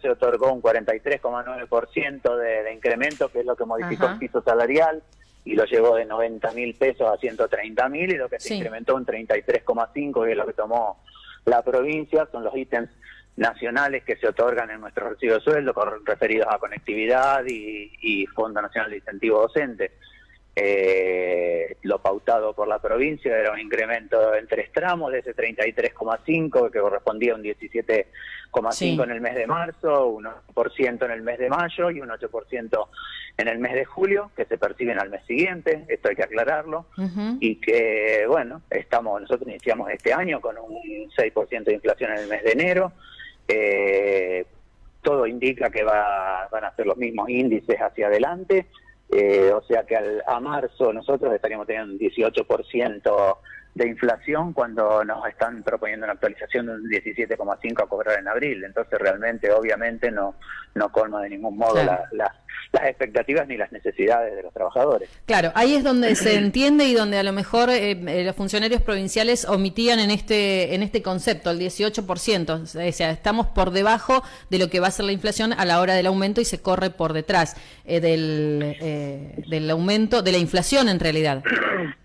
se otorgó un 43,9% de, de incremento, que es lo que modificó el piso salarial, y lo llevó de 90 mil pesos a 130 mil, y lo que se incrementó un 33,5, que es lo que tomó la provincia, son los ítems nacionales que se otorgan en nuestro recibo de sueldo, referidos a conectividad y, y Fondo Nacional de Incentivo Docente. Eh, lo pautado por la provincia era un incremento en tres tramos de ese 33,5 que correspondía a un 17,5 en el mes de marzo, un 8% en el mes de mayo y un 8% en el mes de julio, que se perciben al mes siguiente, esto hay que aclararlo, y que, bueno, estamos nosotros iniciamos este año con un 6% de inflación en el mes de enero, eh, todo indica que va, van a ser los mismos índices hacia adelante, eh, o sea que al, a marzo nosotros estaríamos teniendo un 18% de inflación cuando nos están proponiendo una actualización de un 17,5 a cobrar en abril. Entonces realmente, obviamente, no, no colma de ningún modo las expectativas ni las necesidades de los trabajadores. Claro, ahí es donde se entiende y donde a lo mejor eh, eh, los funcionarios provinciales omitían en este en este concepto el 18%, o sea, estamos por debajo de lo que va a ser la inflación a la hora del aumento y se corre por detrás eh, del, del aumento, de la inflación en realidad.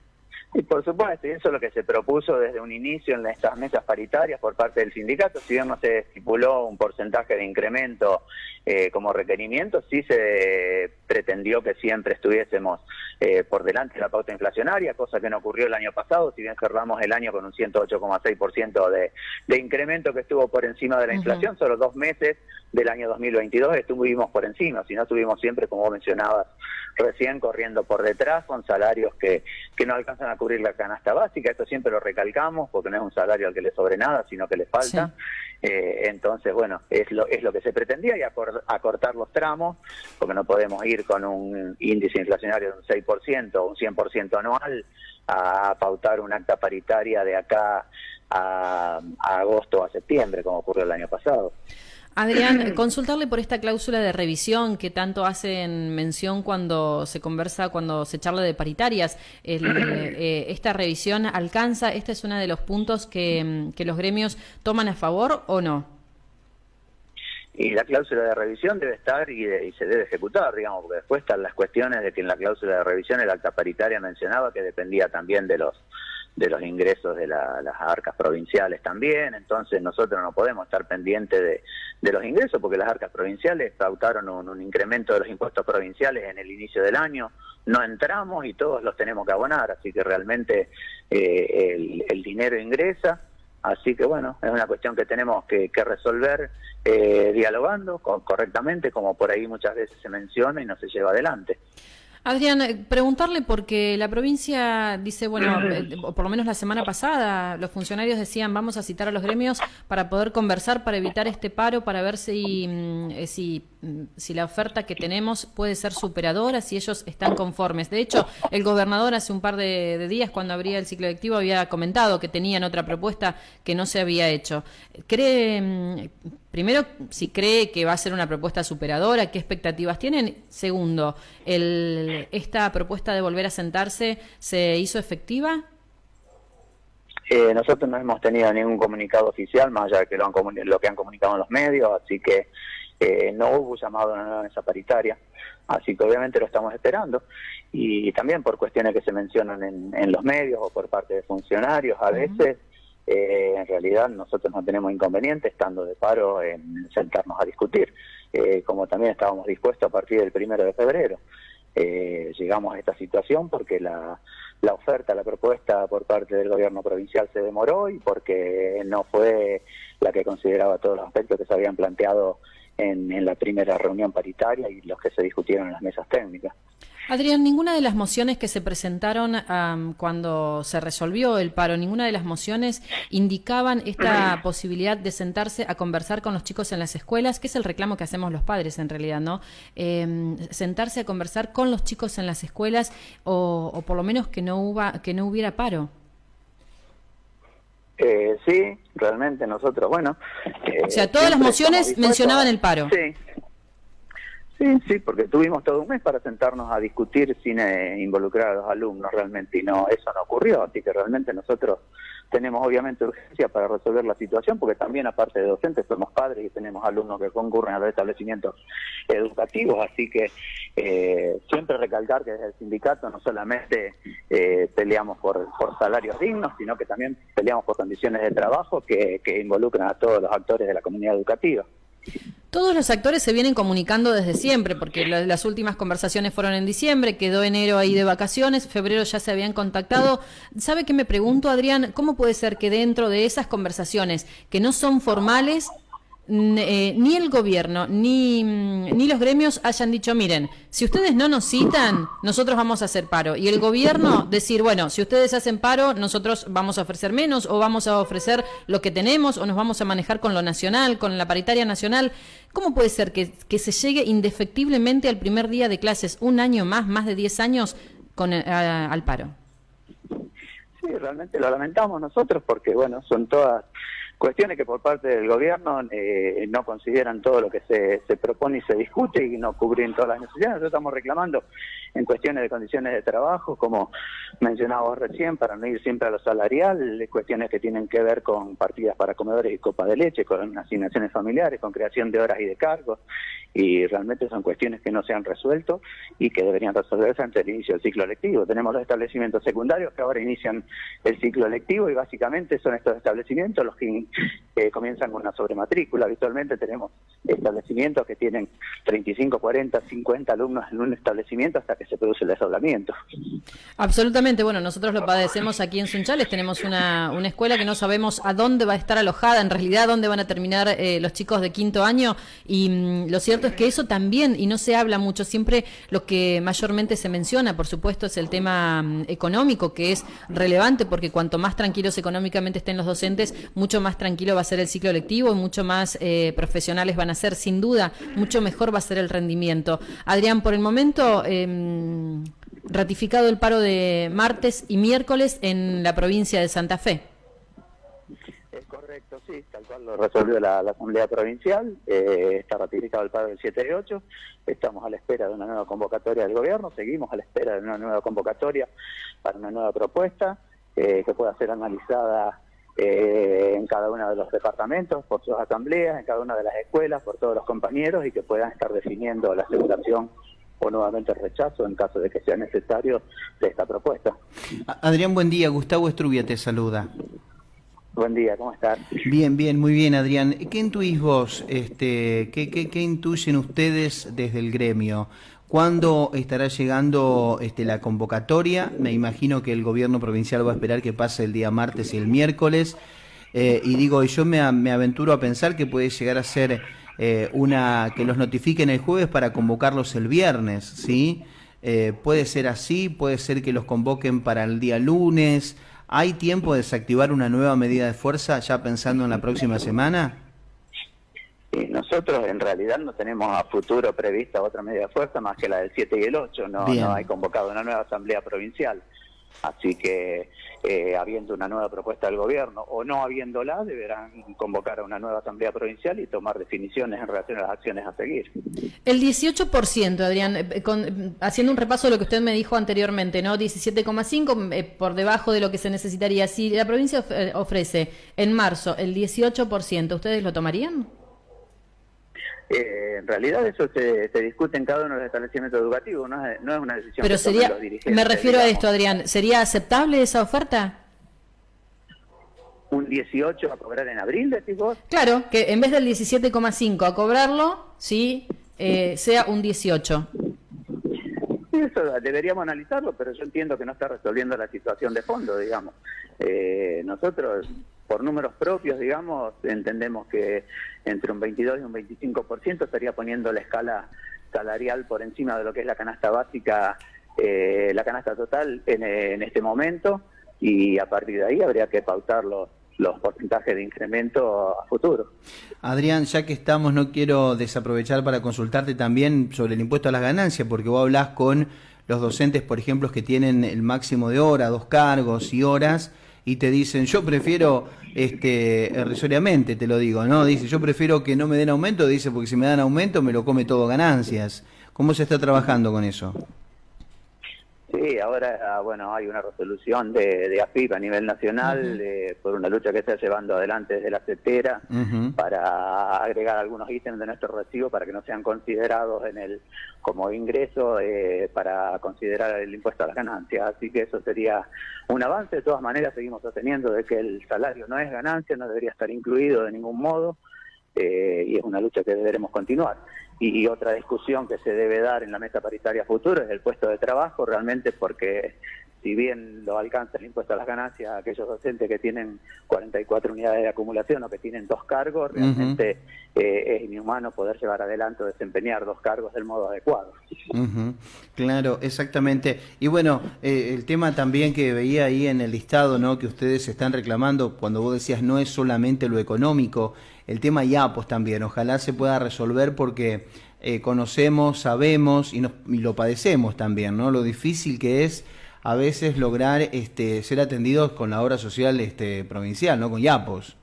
Y por supuesto, y eso es lo que se propuso desde un inicio en estas mesas paritarias por parte del sindicato. Si bien no se estipuló un porcentaje de incremento eh, como requerimiento, sí se pretendió que siempre estuviésemos eh, por delante de la pauta inflacionaria, cosa que no ocurrió el año pasado, si bien cerramos el año con un 108,6% de, de incremento que estuvo por encima de la inflación, solo dos meses del año 2022 estuvimos por encima, si no estuvimos siempre, como mencionabas recién, corriendo por detrás con salarios que, que no alcanzan a cubrir la canasta básica, esto siempre lo recalcamos porque no es un salario al que le sobre nada, sino que le falta. Eh, entonces, bueno, es lo, es lo que se pretendía y acortar los tramos, porque no podemos ir con un índice inflacionario de un 6% o un 100% anual a pautar un acta paritaria de acá a, a agosto o a septiembre, como ocurrió el año pasado. Adrián, consultarle por esta cláusula de revisión que tanto hacen mención cuando se conversa, cuando se charla de paritarias. Eh, ¿Esta revisión alcanza? ¿Este es uno de los puntos que, los gremios toman a favor o no? Y la cláusula de revisión debe estar y, y, se debe ejecutar, digamos, porque después están las cuestiones de que en la cláusula de revisión el acta paritaria mencionaba que dependía también de los de los ingresos de las arcas provinciales también, entonces nosotros no podemos estar pendientes de, de los ingresos porque las arcas provinciales pautaron un, incremento de los impuestos provinciales en el inicio del año, no entramos y todos los tenemos que abonar, así que realmente eh, el, dinero ingresa, así que bueno, es una cuestión que tenemos que, resolver eh, dialogando correctamente, como por ahí muchas veces se menciona y no se lleva adelante. Adrián, eh, preguntarle porque la provincia dice, bueno, eh, por lo menos la semana pasada los funcionarios decían vamos a citar a los gremios para poder conversar, para evitar este paro, para ver si, mm, eh, si, mm, si la oferta que tenemos puede ser superadora, si ellos están conformes. De hecho, el gobernador hace un par de, días, cuando abría el ciclo lectivo, había comentado que tenían otra propuesta que no se había hecho. ¿Cree, mm, primero, si cree que va a ser una propuesta superadora, qué expectativas tienen? Segundo, el esta propuesta de volver a sentarse se hizo efectiva? Eh, nosotros no hemos tenido ningún comunicado oficial, más allá de que lo, lo que han comunicado en los medios, así que eh, no hubo llamado a una mesa paritaria, así que obviamente lo estamos esperando. Y también por cuestiones que se mencionan en, los medios o por parte de funcionarios, a veces eh, en realidad nosotros no tenemos inconveniente estando de paro en sentarnos a discutir, como también estábamos dispuestos a partir del primero de febrero eh, llegamos a esta situación porque la, la oferta, la propuesta por parte del gobierno provincial se demoró y porque no fue la que consideraba todos los aspectos que se habían planteado en la primera reunión paritaria y los que se discutieron en las mesas técnicas. Adrián, ninguna de las mociones que se presentaron cuando se resolvió el paro, ninguna de las mociones indicaban esta posibilidad de sentarse a conversar con los chicos en las escuelas, que es el reclamo que hacemos los padres en realidad, ¿no? Em, sentarse a conversar con los chicos en las escuelas o, por lo menos que no, huba, que no hubiera paro. Eh, sí, realmente nosotros, bueno. o sea, todas las mociones mencionaban el paro. Sí, Sí, sí, porque tuvimos todo un mes para sentarnos a discutir sin eh, involucrar a los alumnos realmente y no, eso no ocurrió, así que realmente nosotros tenemos obviamente urgencia para resolver la situación, porque también aparte de docentes somos padres y tenemos alumnos que concurren a los establecimientos educativos, así que eh, siempre recalcar que desde el sindicato no solamente eh, peleamos por, por salarios dignos, sino que también peleamos por condiciones de trabajo que, que involucran a todos los actores de la comunidad educativa. Todos los actores se vienen comunicando desde siempre, porque las últimas conversaciones fueron en diciembre, quedó enero ahí de vacaciones, febrero ya se habían contactado. ¿Sabe qué me pregunto, Adrián? ¿Cómo puede ser que dentro de esas conversaciones, que no son formales, eh, ni el gobierno ni, mm, ni los gremios hayan dicho, miren, si ustedes no nos citan, nosotros vamos a hacer paro. Y el gobierno decir, bueno, si ustedes hacen paro, nosotros vamos a ofrecer menos o vamos a ofrecer lo que tenemos o nos vamos a manejar con lo nacional, con la paritaria nacional. ¿Cómo puede ser que, que se llegue indefectiblemente al primer día de clases, un año más, más de 10 años, con, eh, al paro? Sí, realmente lo lamentamos nosotros porque, bueno, son todas Cuestiones que por parte del gobierno eh, no consideran todo lo que se, se, propone y se discute y no cubren todas las necesidades. Nosotros estamos reclamando en cuestiones de condiciones de trabajo, como mencionaba recién, para no ir siempre a lo salarial, cuestiones que tienen que ver con partidas para comedores y copa de leche, con asignaciones familiares, con creación de horas y de cargos, y realmente son cuestiones que no se han resuelto y que deberían resolverse antes del inicio del ciclo lectivo. Tenemos los establecimientos secundarios que ahora inician el ciclo lectivo y básicamente son estos establecimientos los que eh, comienzan con una sobrematrícula. Habitualmente tenemos establecimientos que tienen 35, 40, 50 alumnos en un establecimiento hasta que se produce el desdoblamiento. Absolutamente. Bueno, nosotros lo padecemos aquí en Sunchales. Tenemos una, una escuela que no sabemos a dónde va a estar alojada, en realidad dónde van a terminar eh, los chicos de quinto año. Y mm, lo cierto es que eso también, y no se habla mucho, siempre lo que mayormente se menciona, por supuesto, es el tema mm, económico, que es relevante porque cuanto más tranquilos económicamente estén los docentes, mucho más tranquilo va a ser el ciclo lectivo mucho más eh, profesionales van a ser, sin duda, mucho mejor va a ser el rendimiento. Adrián, por el momento, eh, ratificado el paro de martes y miércoles en la provincia de Santa Fe. Es correcto, sí, tal cual lo resolvió la, Asamblea Provincial, eh, está ratificado el paro del 7 y 8, estamos a la espera de una nueva convocatoria del gobierno, seguimos a la espera de una nueva convocatoria para una nueva propuesta eh, que pueda ser analizada eh, en cada uno de los departamentos, por sus asambleas, en cada una de las escuelas, por todos los compañeros y que puedan estar definiendo la aceptación o nuevamente el rechazo en caso de que sea necesario de esta propuesta. Adrián, buen día. Gustavo Estrubia te saluda. Buen día, ¿cómo estás? Bien, bien, muy bien, Adrián. ¿Qué intuís vos? Este, ¿qué, qué, qué intuyen ustedes desde el gremio? ¿Cuándo estará llegando este, la convocatoria? Me imagino que el gobierno provincial va a esperar que pase el día martes y el miércoles. Eh, y digo, yo me, me, aventuro a pensar que puede llegar a ser eh, una que los notifiquen el jueves para convocarlos el viernes, ¿sí? Eh, puede ser así, puede ser que los convoquen para el día lunes. ¿Hay tiempo de desactivar una nueva medida de fuerza ya pensando en la próxima semana? nosotros en realidad no tenemos a futuro prevista otra medida de fuerza más que la del 7 y el 8, no, no hay convocado una nueva asamblea provincial. Así que, eh, habiendo una nueva propuesta del gobierno o no habiéndola, deberán convocar a una nueva asamblea provincial y tomar definiciones en relación a las acciones a seguir. El 18%, Adrián, eh, haciendo un repaso de lo que usted me dijo anteriormente, ¿no? 17,5 eh, por debajo de lo que se necesitaría. Si la provincia ofrece en marzo el 18%, ¿ustedes lo tomarían? Eh, en realidad eso se, discute en cada uno de los establecimientos educativos, no es, una decisión Pero sería, los dirigentes. Me refiero a esto, Adrián, ¿sería aceptable esa oferta? ¿Un 18 a cobrar en abril, decís vos? Claro, que en vez del 17,5 a cobrarlo, sí, eh, sea un 18. Eso deberíamos analizarlo, pero yo entiendo que no está resolviendo la situación de fondo, digamos. Eh, nosotros por números propios, digamos, entendemos que entre un 22 y un 25% estaría poniendo la escala salarial por encima de lo que es la canasta básica, eh, la canasta total en, este momento, y a partir de ahí habría que pautar los, los porcentajes de incremento a futuro. Adrián, ya que estamos, no quiero desaprovechar para consultarte también sobre el impuesto a las ganancias, porque vos hablas con los docentes, por ejemplo, que tienen el máximo de hora, dos cargos y horas, y te dicen, yo prefiero, este, irrisoriamente te lo digo, ¿no? Dice, yo prefiero que no me den aumento, dice, porque si me dan aumento me lo come todo ganancias. ¿Cómo se está trabajando con eso? Sí, ahora ah, bueno hay una resolución de, de AFIP a nivel nacional por una lucha que se está llevando adelante desde la CETERA para agregar algunos ítems de nuestro recibo para que no sean considerados en el como ingreso eh, para considerar el impuesto a las ganancias. Así que eso sería un avance. De todas maneras seguimos sosteniendo de que el salario no es ganancia, no debería estar incluido de ningún modo. Eh, y es una lucha que deberemos continuar. Y, otra discusión que se debe dar en la mesa paritaria futuro es el puesto de trabajo, realmente porque si bien lo alcanza el impuesto a las ganancias aquellos docentes que tienen 44 unidades de acumulación o que tienen dos cargos, realmente eh, es inhumano poder llevar adelante o desempeñar dos cargos del modo adecuado. Claro, exactamente. Y bueno, eh, el tema también que veía ahí en el listado, ¿no? Que ustedes están reclamando, cuando vos decías no es solamente lo económico, el tema IAPOS también, ojalá se pueda resolver porque eh, conocemos, sabemos y, lo padecemos también, ¿no? Lo difícil que es a veces lograr este, ser atendidos con la obra social este, provincial, ¿no? Con IAPOS.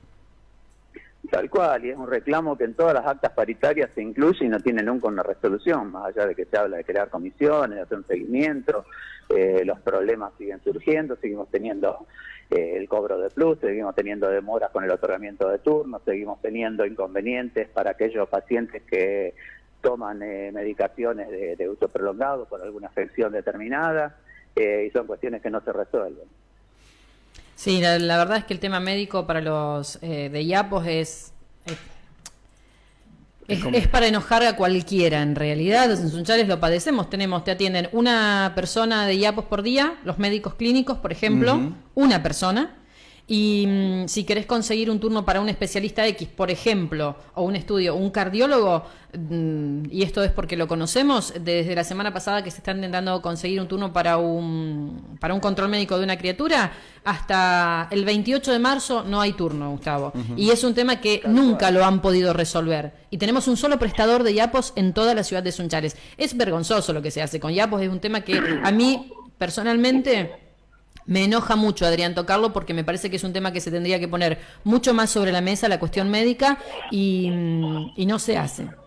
Tal cual, y es un reclamo que en todas las actas paritarias se incluye y no tiene nunca una resolución, más allá de que se habla de crear comisiones, de hacer un seguimiento, eh, los problemas siguen surgiendo, seguimos teniendo eh, el cobro de plus, seguimos teniendo demoras con el otorgamiento de turnos, seguimos teniendo inconvenientes para aquellos pacientes que toman eh, medicaciones de, uso prolongado por alguna afección determinada y son cuestiones que no se resuelven. Sí, la, verdad es que el tema médico para los de IAPOS es es, para enojar a cualquiera, en realidad. En Sunchales lo padecemos. Tenemos, te atienden una persona de IAPOS por día, los médicos clínicos, por ejemplo, una persona. Y mm, si querés conseguir un turno para un especialista X, por ejemplo, o un estudio, un cardiólogo, mm, y esto es porque lo conocemos, desde la semana pasada que se está intentando conseguir un turno para un, para un control médico de una criatura, hasta el 28 de marzo no hay turno, Gustavo. Y es un tema que nunca lo han podido resolver. Y tenemos un solo prestador de YAPOS en toda la ciudad de Sunchales. Es vergonzoso lo que se hace con YAPOS, es un tema que a mí personalmente me enoja mucho, Adrián, tocarlo porque me parece que es un tema que se tendría que poner mucho más sobre la mesa, la cuestión médica, y, y no se hace.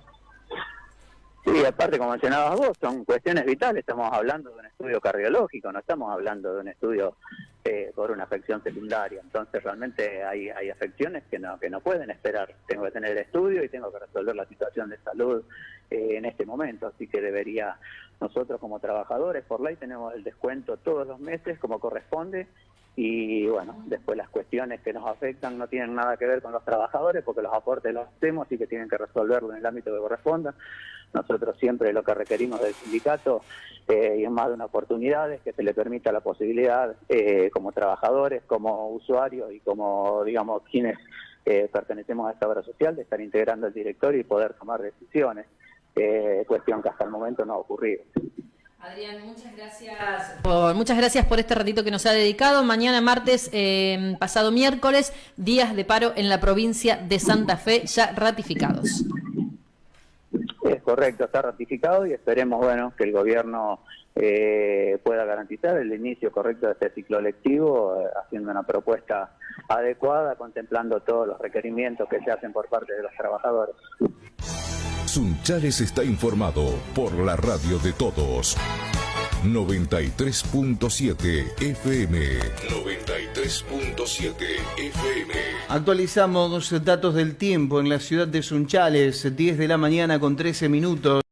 Sí, aparte, como mencionabas vos, son cuestiones vitales. Estamos hablando de un estudio cardiológico, no estamos hablando de un estudio eh, por una afección secundaria. Entonces, realmente hay, hay afecciones que no, que no pueden esperar. Tengo que tener el estudio y tengo que resolver la situación de salud eh, en este momento. Así que debería, nosotros como trabajadores, por ley, tenemos el descuento todos los meses como corresponde y bueno, después las cuestiones que nos afectan no tienen nada que ver con los trabajadores porque los aportes los hacemos y que tienen que resolverlo en el ámbito que corresponda. Nosotros siempre lo que requerimos del sindicato, eh, y es más de una oportunidad, es que se le permita la posibilidad eh, como trabajadores, como usuarios y como, digamos, quienes eh, pertenecemos a esta obra social, de estar integrando el directorio y poder tomar decisiones, cuestión que hasta el momento no ha ocurrido. Adrián, muchas gracias, por, muchas gracias por este ratito que nos ha dedicado. Mañana martes, eh, pasado miércoles, días de paro en la provincia de Santa Fe ya ratificados. Es correcto, está ratificado y esperemos bueno que el gobierno eh, pueda garantizar el inicio correcto de este ciclo lectivo, eh, haciendo una propuesta adecuada, contemplando todos los requerimientos que se hacen por parte de los trabajadores. Sunchales está informado por la radio de todos. 93.7 FM. 93.7 FM. Actualizamos datos del tiempo en la ciudad de Sunchales, 10 de la mañana con 13 minutos.